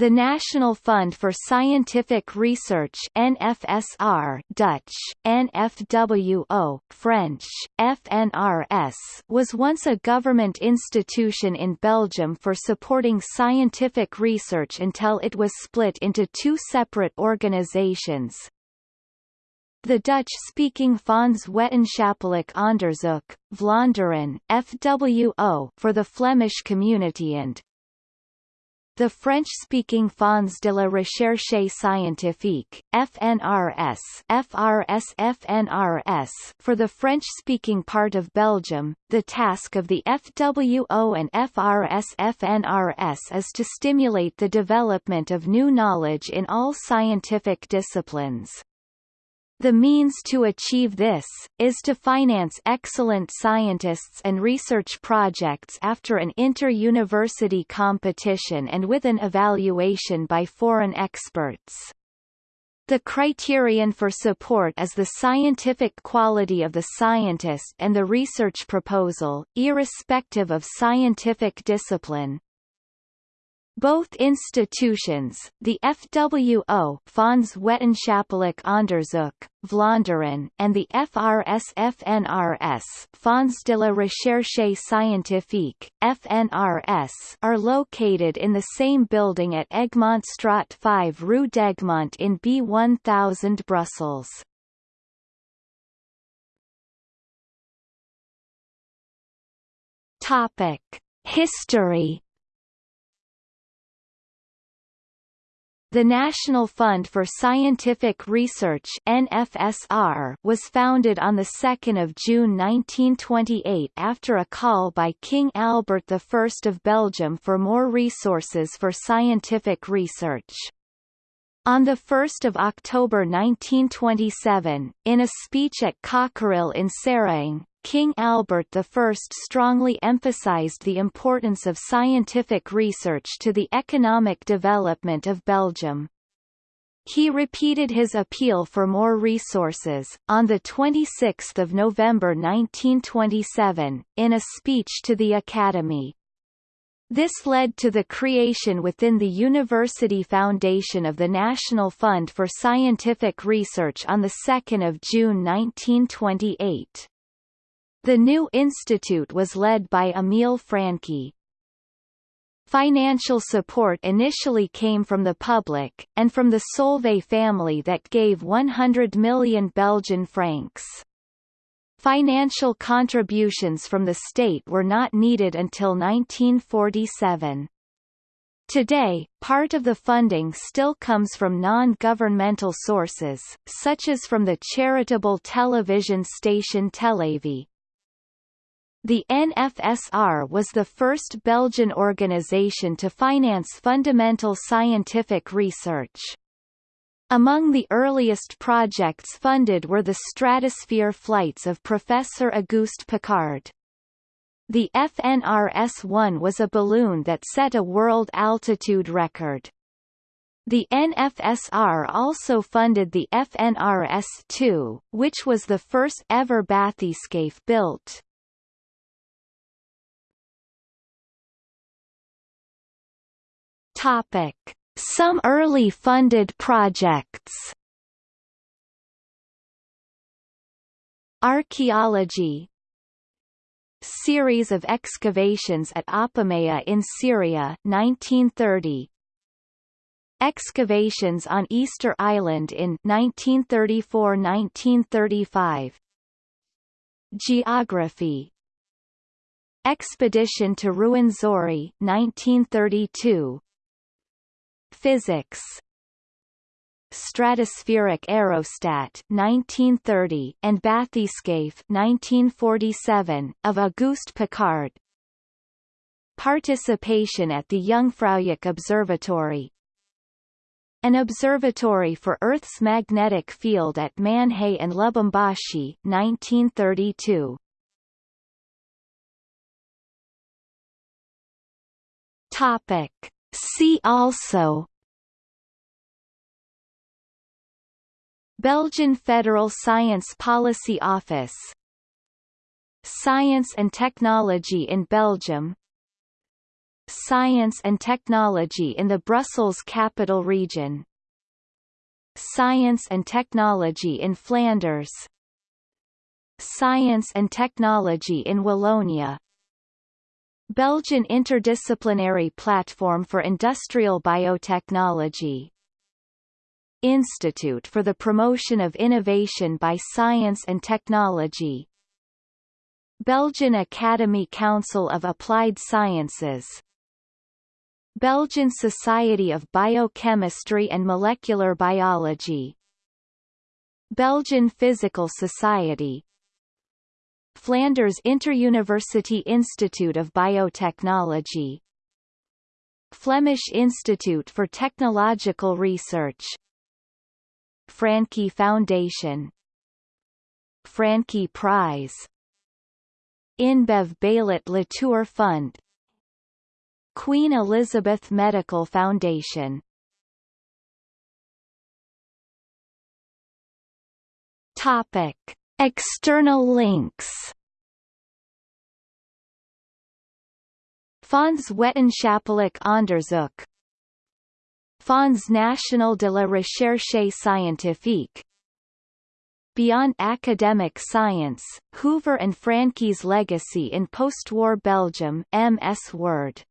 The National Fund for Scientific Research NFSR Dutch, NFWO, French, FNRS was once a government institution in Belgium for supporting scientific research until it was split into two separate organizations. The Dutch-speaking Fonds Wetenschappelijk Onderzoek, Vlaanderen FWO, for the Flemish community and the French-speaking Fonds de la Recherche Scientifique, FNRS, FRS FNRS for the French-speaking part of Belgium, the task of the FWO and FRS FNRS is to stimulate the development of new knowledge in all scientific disciplines. The means to achieve this, is to finance excellent scientists and research projects after an inter-university competition and with an evaluation by foreign experts. The criterion for support is the scientific quality of the scientist and the research proposal, irrespective of scientific discipline. Both institutions, the FWO Fonds Wetenschappelijk Onderzoek, Vlaanderen and the FRS-FNRS Fonds de la Recherche Scientifique, FNRS are located in the same building at Egmontstraat 5 Rue d'Egmont in B1000 Brussels. History The National Fund for Scientific Research NFSR was founded on 2 June 1928 after a call by King Albert I of Belgium for more resources for scientific research. On 1 October 1927, in a speech at Cockerill in Seraing, King Albert I strongly emphasized the importance of scientific research to the economic development of Belgium. He repeated his appeal for more resources, on 26 November 1927, in a speech to the Academy. This led to the creation within the University Foundation of the National Fund for Scientific Research on 2 June 1928. The new institute was led by Emile Francqui. Financial support initially came from the public, and from the Solvay family that gave 100 million Belgian francs. Financial contributions from the state were not needed until 1947. Today, part of the funding still comes from non-governmental sources, such as from the charitable television station Télévie. The NFSR was the first Belgian organization to finance fundamental scientific research. Among the earliest projects funded were the stratosphere flights of Professor Auguste Piccard. The FNRS-1 was a balloon that set a world altitude record. The NFSR also funded the FNRS-2, which was the first ever bathyscaphe built. Topic. Some early funded projects. Archaeology. Series of excavations at Apamea in Syria 1930 Excavations on Easter Island in 1934–1935 Geography. Expedition to Ruwenzori 1932 Physics. Stratospheric aerostat 1930 and Bathyscaphe 1947 of Auguste Piccard Participation at the Jungfraujoch Observatory. An observatory for Earth's magnetic field at Manhay and Lubumbashi 1932 Topic. See also Belgian Federal Science Policy Office. Science and Technology in Belgium. Science and Technology in the Brussels Capital Region. Science and Technology in Flanders. Science and Technology in Wallonia. Belgian Interdisciplinary Platform for Industrial Biotechnology Institute for the Promotion of Innovation by Science and Technology. Belgian Academy Council of Applied Sciences. Belgian Society of Biochemistry and Molecular Biology. Belgian Physical Society. Flanders Interuniversity Institute of Biotechnology. Flemish Institute for Technological Research Francqui Foundation. Francqui Prize. InBev Baillet Latour Fund. Queen Elizabeth Medical Foundation. Topic. External links. Fonds Wetenschappelijk Onderzoek Fonds National de la Recherche Scientifique. Beyond academic science, Hoover and Francqui's legacy in post-war Belgium MS Word